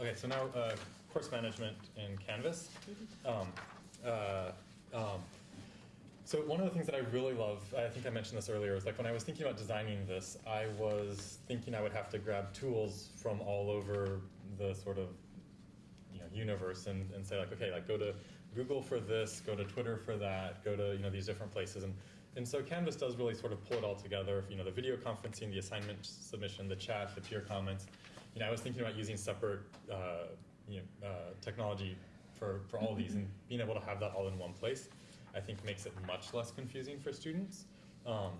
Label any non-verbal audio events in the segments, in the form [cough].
Okay, so now uh, course management in Canvas. Um, uh, um, so one of the things that I really love, I think I mentioned this earlier, is like when I was thinking about designing this, I was thinking I would have to grab tools from all over the sort of you know, universe and, and say like, okay, like go to Google for this, go to Twitter for that, go to you know these different places, and and so Canvas does really sort of pull it all together. You know, the video conferencing, the assignment submission, the chat, the peer comments. You know, I was thinking about using separate uh, you know uh, technology for for all these, and being able to have that all in one place, I think makes it much less confusing for students. Um,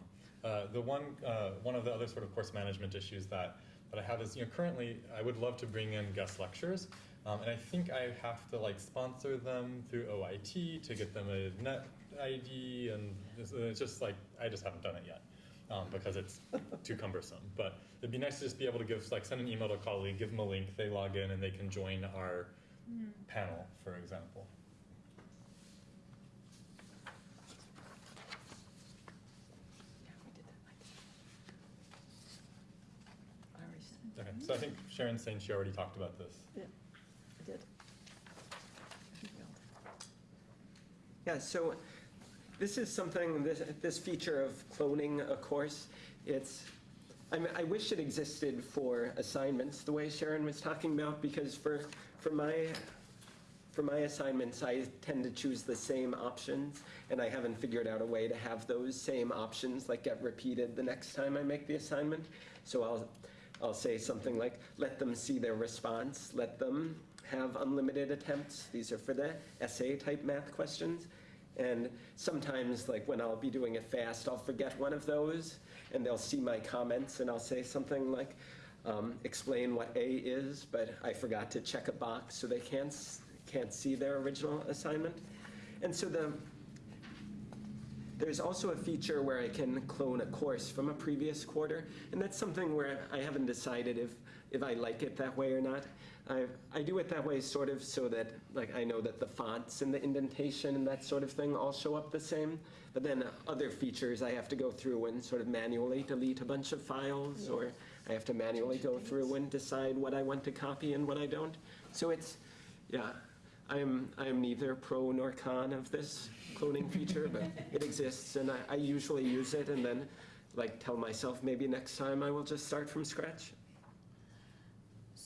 uh, the one uh, one of the other sort of course management issues that that I have is you know currently I would love to bring in guest lectures, um, and I think I have to like sponsor them through OIT to get them a net ID, and it's just like I just haven't done it yet. Um, because it's too cumbersome. But it'd be nice to just be able to give, like, send an email to a colleague, give them a link, they log in, and they can join our Mm. panel, for example. Yeah, we did that. I already sent Okay, so I think Sharon's saying she already talked about this. Yeah, I did. Yeah, so this is something, this, this feature of cloning a course, it's, I mean, I wish it existed for assignments, the way Sharon was talking about, because for, for my, for my assignments, I tend to choose the same options, and I haven't figured out a way to have those same options like get repeated the next time I make the assignment. So I'll, I'll say something like, let them see their response, let them have unlimited attempts. These are for the essay type math questions. And sometimes, like when I'll be doing it fast, I'll forget one of those, and they'll see my comments, and I'll say something like, um, explain what A is, but I forgot to check a box, so they can't, can't see their original assignment. And so the, there's also a feature where I can clone a course from a previous quarter, and that's something where I haven't decided if, if I like it that way or not. I, I do it that way sort of so that like I know that the fonts and the indentation and that sort of thing all show up the same, but then other features I have to go through and sort of manually delete a bunch of files, or I have to manually go through and decide what I want to copy and what I don't. So it's, yeah, I am, I am neither pro nor con of this cloning feature, but it exists, and I, I usually use it, and then like tell myself maybe next time I will just start from scratch.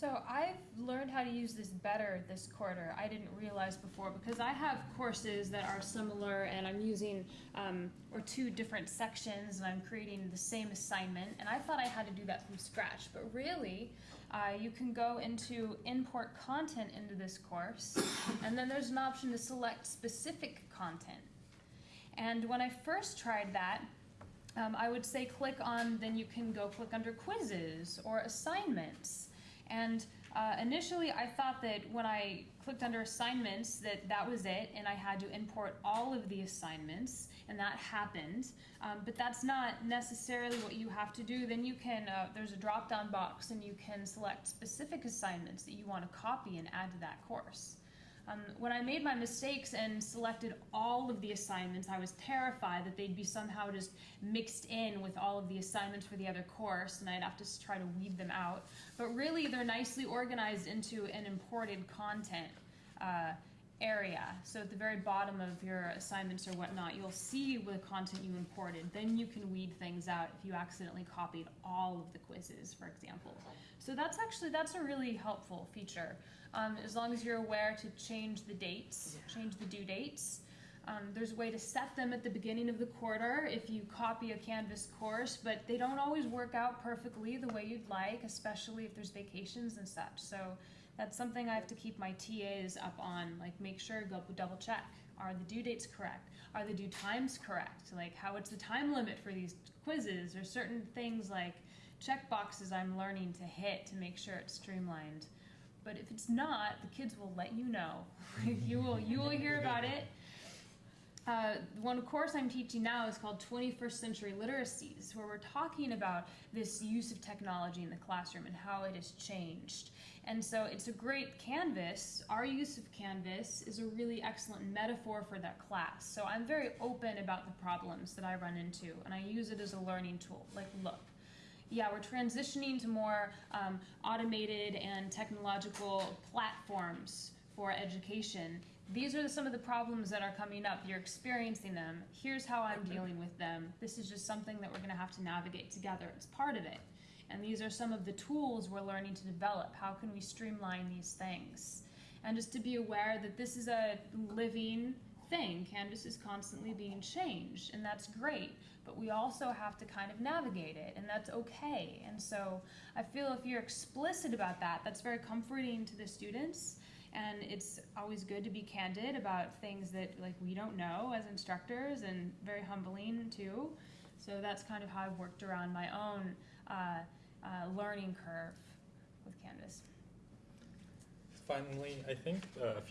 So I've learned how to use this better this quarter. I didn't realize before because I have courses that are similar and I'm using um, or two different sections and I'm creating the same assignment and I thought I had to do that from scratch but really uh, you can go into import content into this course and then there's an option to select specific content and when I first tried that um, I would say click on, then you can go click under quizzes or assignments. And uh, initially I thought that when I clicked under assignments that that was it and I had to import all of the assignments and that happened. Um, but that's not necessarily what you have to do. Then you can, uh, there's a drop down box and you can select specific assignments that you want to copy and add to that course. Um, when I made my mistakes and selected all of the assignments, I was terrified that they'd be somehow just mixed in with all of the assignments for the other course, and I'd have to try to weed them out. But really, they're nicely organized into an imported content uh, area. So at the very bottom of your assignments or whatnot, you'll see the content you imported. Then you can weed things out if you accidentally copied all of the quizzes, for example. So that's actually that's a really helpful feature. Um, as long as you're aware to change the dates, change the due dates. Um, there's a way to set them at the beginning of the quarter if you copy a Canvas course, but they don't always work out perfectly the way you'd like, especially if there's vacations and such. So that's something I have to keep my TAs up on, like make sure, go double check. Are the due dates correct? Are the due times correct? Like how what's the time limit for these quizzes or certain things like check boxes I'm learning to hit to make sure it's streamlined. But if it's not, the kids will let you know. [laughs] you will you will hear about it. Uh, one course I'm teaching now is called 21st Century Literacies, where we're talking about this use of technology in the classroom and how it has changed. And so it's a great canvas. Our use of Canvas is a really excellent metaphor for that class. So I'm very open about the problems that I run into, and I use it as a learning tool. Like, look, yeah, we're transitioning to more um, automated and technological platforms for education. These are some of the problems that are coming up. You're experiencing them. Here's how I'm dealing with them. This is just something that we're going to have to navigate together as part of it. And these are some of the tools we're learning to develop. How can we streamline these things? And just to be aware that this is a living thing. Canvas is constantly being changed, and that's great. But we also have to kind of navigate it, and that's okay. And so I feel if you're explicit about that, that's very comforting to the students. And it's always good to be candid about things that like we don't know as instructors, and very humbling too. So that's kind of how I've worked around my own uh, uh, learning curve with Canvas. Finally, I think uh, a few